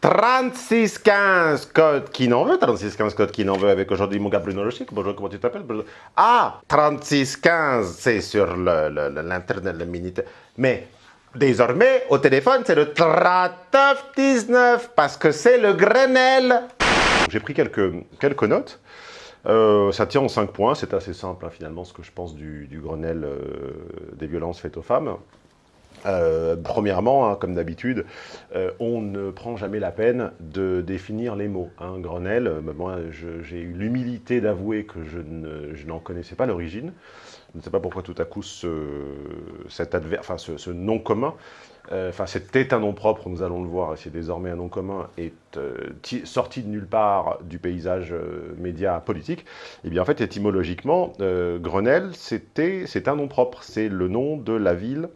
3615 code qui n'en veut, 3615 code qui n'en veut avec aujourd'hui mon gars Bruno Lochic. Bonjour, comment tu t'appelles Ah, 3615, c'est sur l'internet, le, Minitel. Mais désormais, au téléphone, c'est le 3919 parce que c'est le Grenelle. J'ai pris quelques, quelques notes. Euh, ça tient en 5 points, c'est assez simple hein, finalement ce que je pense du, Grenelle euh, des violences faites aux femmes. Euh, premièrement, hein, comme d'habitude, on ne prend jamais la peine de définir les mots. Hein. Grenelle, moi j'ai eu l'humilité d'avouer que je n'en connaissais pas l'origine. Je ne sais pas pourquoi tout à coup ce, cet enfin, ce nom commun euh, enfin c'était un nom propre, nous allons le voir, et c'est désormais un nom commun, est euh, sorti de nulle part du paysage euh, média politique, et eh bien en fait étymologiquement, Grenelle, c'est un nom propre, c'est le nom de la ville,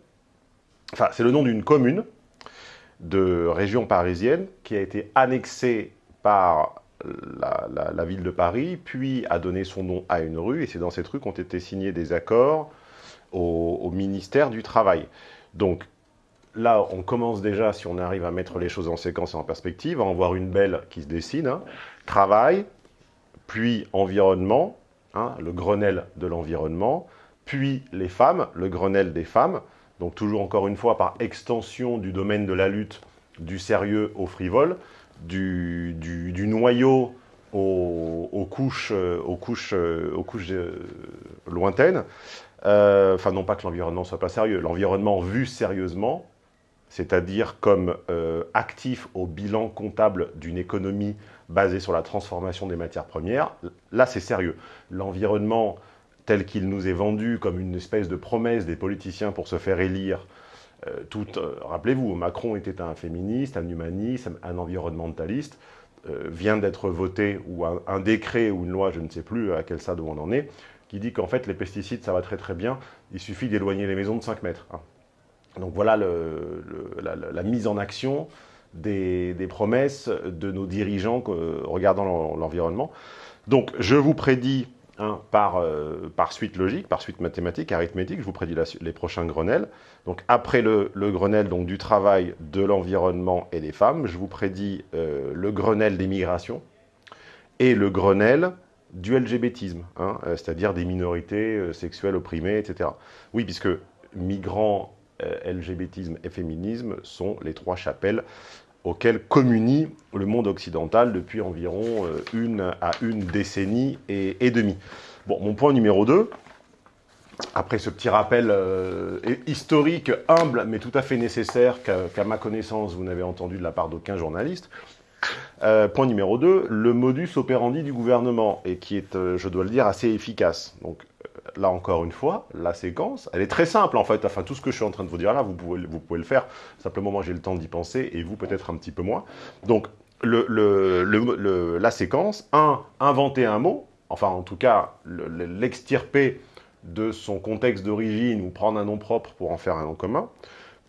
c'est le nom d'une commune de région parisienne qui a été annexée par la, ville de Paris, puis a donné son nom à une rue, et c'est dans cette rue qu'ont été signés des accords au, au ministère du Travail. Donc, là, on commence déjà, si on arrive à mettre les choses en séquence et en perspective, à en voir une belle qui se dessine. Hein. Travail, puis environnement, hein, le Grenelle de l'environnement, puis les femmes, le Grenelle des femmes, donc toujours encore une fois par extension du domaine de la lutte du sérieux au frivole, du, noyau aux, couches, aux couches, aux couches euh, lointaines. Euh, enfin, non pas que l'environnement soit pas sérieux, l'environnement vu sérieusement, c'est-à-dire comme euh, actif au bilan comptable d'une économie basée sur la transformation des matières premières, là c'est sérieux. L'environnement tel qu'il nous est vendu comme une espèce de promesse des politiciens pour se faire élire, euh, euh, rappelez-vous, Macron était un féministe, un humaniste, un environnementaliste, vient d'être voté, ou un, décret ou une loi, je ne sais plus à quel stade où on en est, qui dit qu'en fait les pesticides ça va très très bien, il suffit d'éloigner les maisons de 5 mètres. Hein. Donc voilà la, mise en action des, promesses de nos dirigeants regardant l'environnement. Donc je vous prédis, hein, euh, par, suite logique, par suite mathématique, arithmétique, je vous prédis les prochains Grenelles. Donc après le, Grenelle donc, du travail, de l'environnement et des femmes, je vous prédis euh, le Grenelle des migrations et le Grenelle du LGBTisme, hein, euh, c'est-à-dire des minorités sexuelles opprimées, etc. Oui, puisque migrants LGBTisme et féminisme sont les trois chapelles auxquelles communie le monde occidental depuis environ euh, une à une décennie et, demie. Bon, mon point numéro 2, après ce petit rappel euh, historique, humble, mais tout à fait nécessaire, qu'à ma connaissance, vous n'avez entendu de la part d'aucun journaliste, point numéro 2, le modus operandi du gouvernement, et qui est, je dois le dire, assez efficace. Donc, là encore une fois, la séquence, elle est très simple en fait. Enfin, tout ce que je suis en train de vous dire là, vous pouvez, vous pouvez le faire. Simplement, moi, j'ai le temps d'y penser et vous, peut-être un petit peu moins. Donc, la séquence, un, inventer un mot, enfin, en tout cas, l'extirper de son contexte d'origine ou prendre un nom propre pour en faire un nom commun.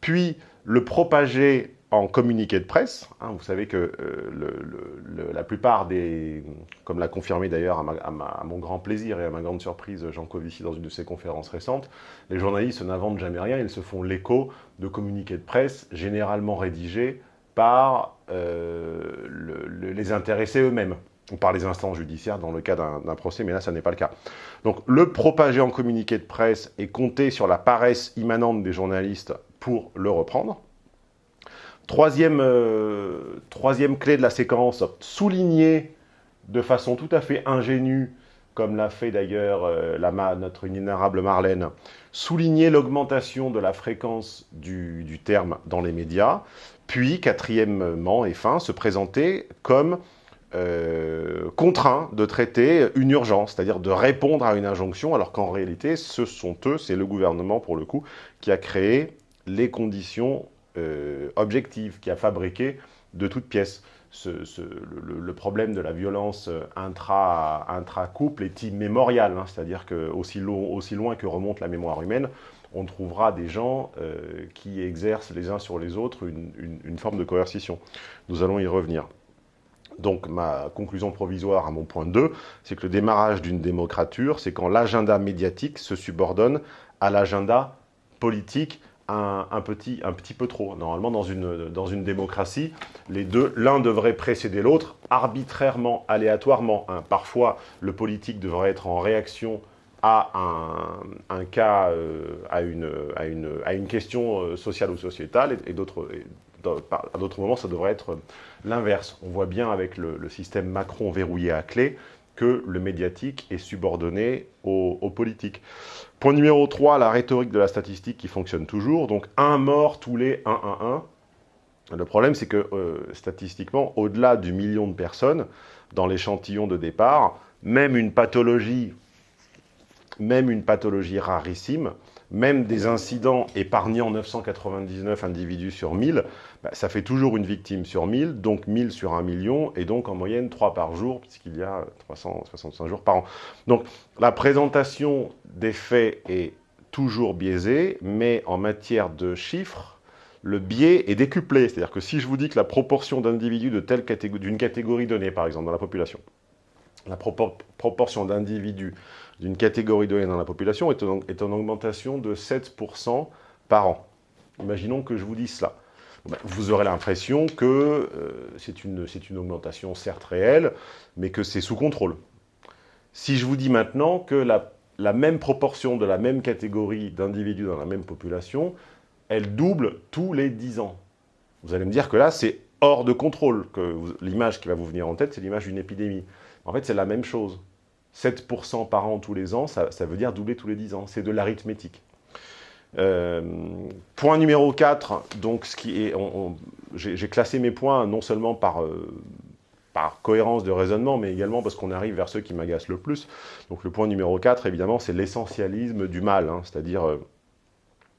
Puis, le propager en communiqué de presse. Hein, vous savez que euh, la plupart des, comme l'a confirmé d'ailleurs à, mon grand plaisir et à ma grande surprise Jean Covici dans une de ses conférences récentes, les journalistes n'inventent jamais rien, ils se font l'écho de communiqués de presse généralement rédigés par euh, les intéressés eux-mêmes ou par les instances judiciaires dans le cas d'un procès, mais là, ça n'est pas le cas. Donc, le propager en communiqué de presse et compter sur la paresse immanente des journalistes pour le reprendre, Troisième, euh, troisième clé de la séquence, souligner de façon tout à fait ingénue, comme l'a fait d'ailleurs euh, notre inénarrable Marlène, souligner l'augmentation de la fréquence du, terme dans les médias, puis, quatrièmement et fin, se présenter comme euh, contraint de traiter une urgence, c'est-à-dire de répondre à une injonction, alors qu'en réalité, ce sont eux, c'est le gouvernement pour le coup, qui a créé les conditions euh, objective, qui a fabriqué de toutes pièces. le, problème de la violence intra-couple est immémorial, hein. c'est-à-dire que aussi, loin que remonte la mémoire humaine, on trouvera des gens euh, qui exercent les uns sur les autres une, forme de coercition. Nous allons y revenir. Donc ma conclusion provisoire à mon point 2, c'est que le démarrage d'une démocrature, c'est quand l'agenda médiatique se subordonne à l'agenda politique un, petit, un petit peu trop. Normalement, dans une, dans une démocratie, les deux, l'un devrait précéder l'autre arbitrairement, aléatoirement. Hein. Parfois, le politique devrait être en réaction à un, cas, euh, à, une, à, une, à, une, question euh, sociale ou sociétale, et, d'autres, à d'autres moments, ça devrait être l'inverse. On voit bien avec le, système Macron verrouillé à clé que le médiatique est subordonné au, politique. Point numéro 3, la rhétorique de la statistique qui fonctionne toujours. Donc, un mort tous les 1, 1, 1. Le problème, c'est que euh, statistiquement, au-delà du million de personnes, dans l'échantillon de départ, même une pathologie, même une pathologie rarissime, même des incidents épargnant 999 individus sur 1000, bah, ça fait toujours une victime sur 1000, donc 1000 sur 1 million, et donc en moyenne 3 par jour, puisqu'il y a 365 jours par an. Donc la présentation des faits est toujours biaisée, mais en matière de chiffres, le biais est décuplé. C'est-à-dire que si je vous dis que la proportion d'individus d'une catégorie donnée, par exemple, dans la population, la proportion d'individus d'une catégorie donnée dans la population est en, augmentation de 7% par an. Imaginons que je vous dise cela. Ben, vous aurez l'impression que euh, c'est une, une augmentation certes réelle, mais que c'est sous contrôle. Si je vous dis maintenant que la, la même proportion de la même catégorie d'individus dans la même population, elle double tous les 10 ans. Vous allez me dire que là, c'est hors de contrôle, que l'image qui va vous venir en tête, c'est l'image d'une épidémie. En fait, c'est la même chose. 7% par an tous les ans, ça, veut dire doubler tous les 10 ans. C'est de l'arithmétique. Euh, point numéro 4, donc ce qui est, j'ai classé mes points non seulement par, euh, par cohérence de raisonnement, mais également parce qu'on arrive vers ceux qui m'agacent le plus. Donc le point numéro 4, évidemment, c'est l'essentialisme du mal, hein, c'est-à-dire euh,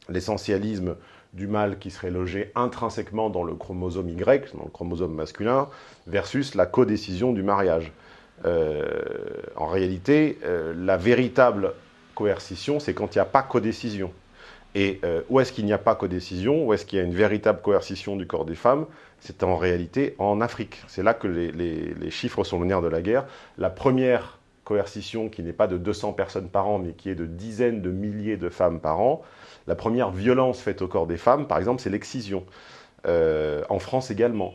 l'essentialisme du mal qui serait logé intrinsèquement dans le chromosome Y, dans le chromosome masculin, versus la codécision du mariage. Euh, en réalité, euh, la véritable coercition, c'est quand il n'y a pas codécision. Et euh, où est-ce qu'il n'y a pas codécision Où est-ce qu'il y a une véritable coercition du corps des femmes C'est en réalité en Afrique. C'est là que les, chiffres sont le nerf de la guerre. La première coercition, qui n'est pas de 200 personnes par an, mais qui est de dizaines de milliers de femmes par an, la première violence faite au corps des femmes, par exemple, c'est l'excision. en France également.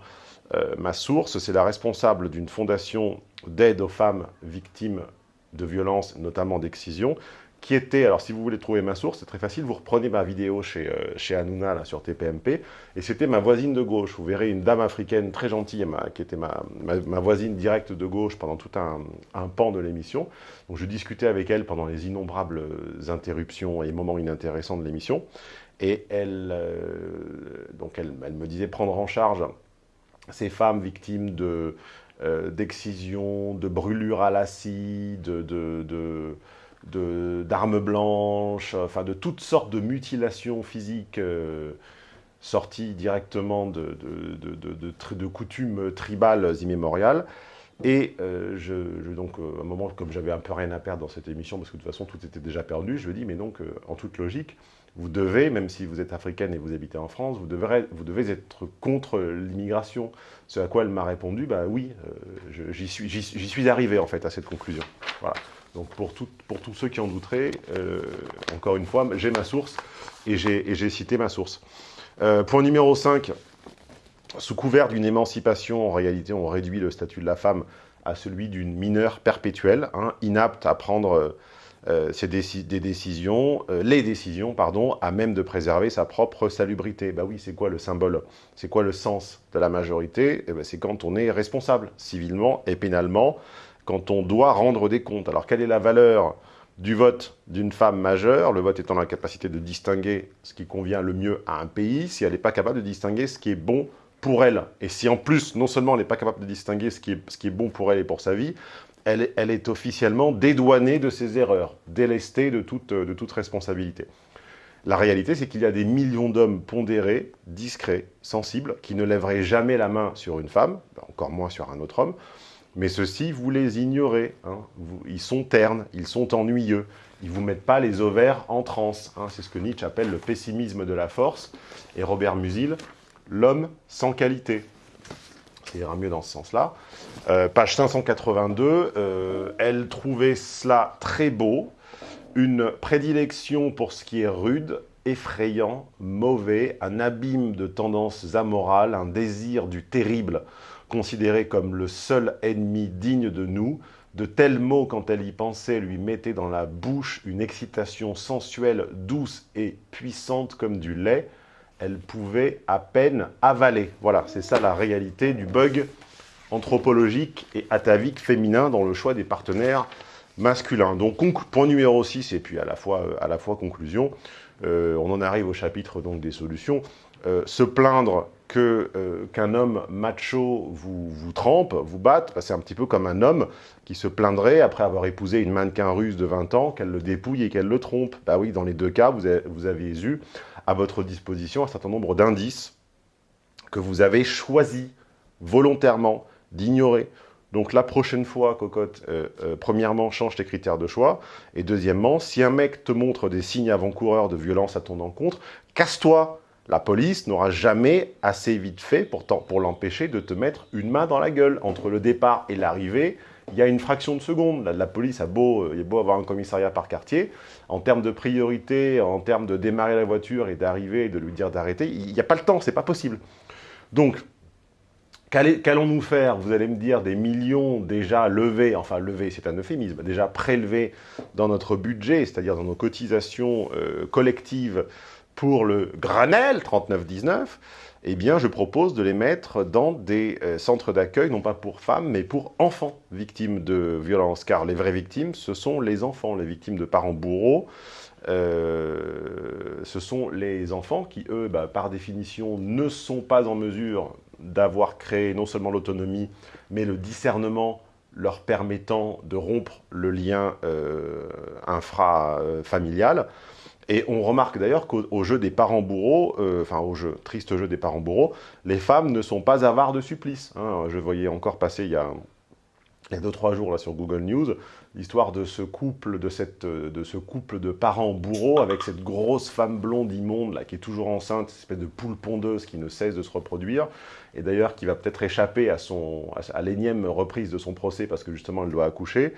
ma source, c'est la responsable d'une fondation d'aide aux femmes victimes de violences, notamment d'excision, qui était, alors si vous voulez trouver ma source, c'est très facile, vous reprenez ma vidéo chez, euh, chez Hanouna là, sur TPMP, et c'était ma voisine de gauche. Vous verrez une dame africaine très gentille, qui était ma, ma, voisine directe de gauche pendant tout un, un pan de l'émission. Donc je discutais avec elle pendant les innombrables interruptions et moments inintéressants de l'émission, et elle, euh, donc elle, elle me disait prendre en charge ces femmes victimes de euh, d'excision, de brûlures à l'acide, de, d'armes blanches, enfin de toutes sortes de mutilations physiques euh, sorties directement de, de, coutumes tribales immémoriales. Et euh, je, donc, à un moment, comme j'avais un peu rien à perdre dans cette émission, parce que de toute façon, tout était déjà perdu, je me dis, mais donc, en toute logique, vous devez, même si vous êtes africaine et vous habitez en France, vous devez, être contre l'immigration. Ce à quoi elle m'a répondu, bah oui, euh, j'y suis, suis, arrivé en fait à cette conclusion. Voilà. Donc pour tous ceux qui en douteraient, euh, encore une fois, j'ai ma source et j'ai cité ma source. Euh, point numéro 5, sous couvert d'une émancipation, en réalité on réduit le statut de la femme à celui d'une mineure perpétuelle, hein, inapte à prendre euh, des, décisions, euh, les décisions, pardon, à même de préserver sa propre salubrité. Bah oui, c'est quoi le symbole? C'est quoi le sens de la majorité? Ben, C'est quand on est responsable, civilement et pénalement, quand on doit rendre des comptes. Alors, quelle est la valeur du vote d'une femme majeure, le vote étant la capacité de distinguer ce qui convient le mieux à un pays, si elle n'est pas capable de distinguer ce qui est bon pour elle. Et si en plus, non seulement elle n'est pas capable de distinguer ce qui est bon pour elle et pour sa vie, elle, est officiellement dédouanée de ses erreurs, délestée de toute, responsabilité. La réalité, c'est qu'il y a des millions d'hommes pondérés, discrets, sensibles, qui ne lèveraient jamais la main sur une femme, encore moins sur un autre homme, mais ceux-ci, vous les ignorez. Hein. ils sont ternes, ils sont ennuyeux, ils ne vous mettent pas les ovaires en transe. Hein. C'est ce que Nietzsche appelle le pessimisme de la force, et Robert Musil, l'homme sans qualité ira mieux dans ce sens-là. Euh, page 582, euh, elle trouvait cela très beau, une prédilection pour ce qui est rude, effrayant, mauvais, un abîme de tendances amorales, un désir du terrible, considéré comme le seul ennemi digne de nous, de tels mots, quand elle y pensait, lui mettaient dans la bouche une excitation sensuelle, douce et puissante comme du lait. Elle pouvait à peine avaler. Voilà, c'est ça la réalité du bug anthropologique et atavique féminin dans le choix des partenaires masculins. Donc, point numéro 6, et puis à la fois, fois conclusion, euh, on en arrive au chapitre donc, des solutions. Euh, se plaindre euh, qu'un homme macho vous, vous trempe, vous batte, bah, c'est un petit peu comme un homme qui se plaindrait après avoir épousé une mannequin russe de 20 ans qu'elle le dépouille et qu'elle le trompe. Bah oui, dans les deux cas, vous avez, vous eu à votre disposition un certain nombre d'indices que vous avez choisi volontairement d'ignorer. Donc la prochaine fois, cocotte, euh, premièrement, change tes critères de choix. Et deuxièmement, si un mec te montre des signes avant-coureurs de violence à ton encontre, casse-toi la police n'aura jamais assez vite fait pour, l'empêcher de te mettre une main dans la gueule. Entre le départ et l'arrivée, il y a une fraction de seconde. La, police a beau, euh, est beau avoir un commissariat par quartier. En termes de priorité, en termes de démarrer la voiture et d'arriver et de lui dire d'arrêter, il n'y a pas le temps, c'est pas possible. Donc, qu'allons-nous faire? Vous allez me dire des millions déjà levés, enfin levés, c'est un euphémisme, déjà prélevés dans notre budget, c'est-à-dire dans nos cotisations euh, collectives pour le Granel 3919, eh bien, je propose de les mettre dans des euh, centres d'accueil, non pas pour femmes, mais pour enfants victimes de violences. Car les vraies victimes, ce sont les enfants, les victimes de parents bourreaux. Euh, ce sont les enfants qui, eux, bah, par définition, ne sont pas en mesure d'avoir créé non seulement l'autonomie, mais le discernement leur permettant de rompre le lien euh, infra-familial. Et on remarque d'ailleurs qu'au jeu des parents bourreaux, euh, enfin au jeu, triste jeu des parents bourreaux, les femmes ne sont pas avares de supplice. Hein. Je voyais encore passer il y a il y a deux, trois jours là, sur Google News, l'histoire de, ce couple, de, cette, de ce couple de parents bourreaux avec cette grosse femme blonde immonde là, qui est toujours enceinte, cette espèce de poule pondeuse qui ne cesse de se reproduire, et d'ailleurs qui va peut-être échapper à, son, à, l'énième reprise de son procès parce que justement elle doit accoucher.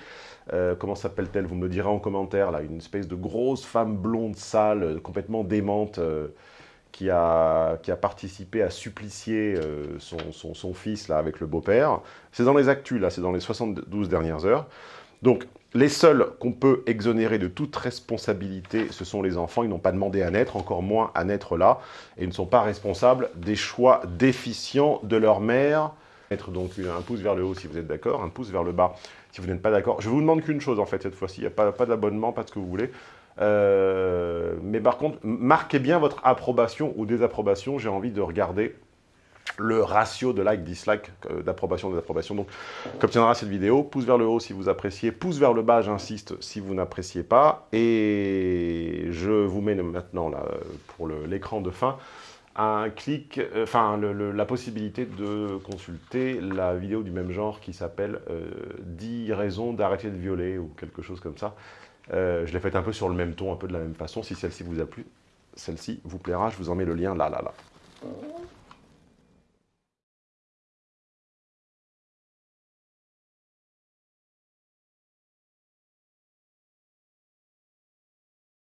Euh, comment s'appelle-t-elle? Vous me le direz en commentaire, là, une espèce de grosse femme blonde sale, complètement démente. Euh, qui a, participé à supplicier euh, son, son, fils là, avec le beau-père. C'est dans les actus, là, c'est dans les 72 dernières heures. Donc, les seuls qu'on peut exonérer de toute responsabilité, ce sont les enfants. Ils n'ont pas demandé à naître, encore moins à naître là, et ils ne sont pas responsables des choix déficients de leur mère. Mettre donc un pouce vers le haut si vous êtes d'accord, un pouce vers le bas si vous n'êtes pas d'accord. Je vous demande qu'une chose en fait cette fois-ci, il n'y a pas, pas d'abonnement, pas de ce que vous voulez. Euh, mais par contre, marquez bien votre approbation ou désapprobation. J'ai envie de regarder le ratio de like, dislike, euh, d'approbation, désapprobation. Donc, qu'obtiendra cette vidéo? Pouce vers le haut si vous appréciez, pouce vers le bas, j'insiste, si vous n'appréciez pas. Et je vous mets maintenant, pour l'écran de fin, un clic, euh, enfin, la possibilité de consulter la vidéo du même genre qui s'appelle 10 raisons d'arrêter de violer » ou quelque chose comme ça. Euh, je l'ai faite un peu sur le même ton, un peu de la même façon. Si celle-ci vous a plu, celle-ci vous plaira. Je vous en mets le lien là, là, là.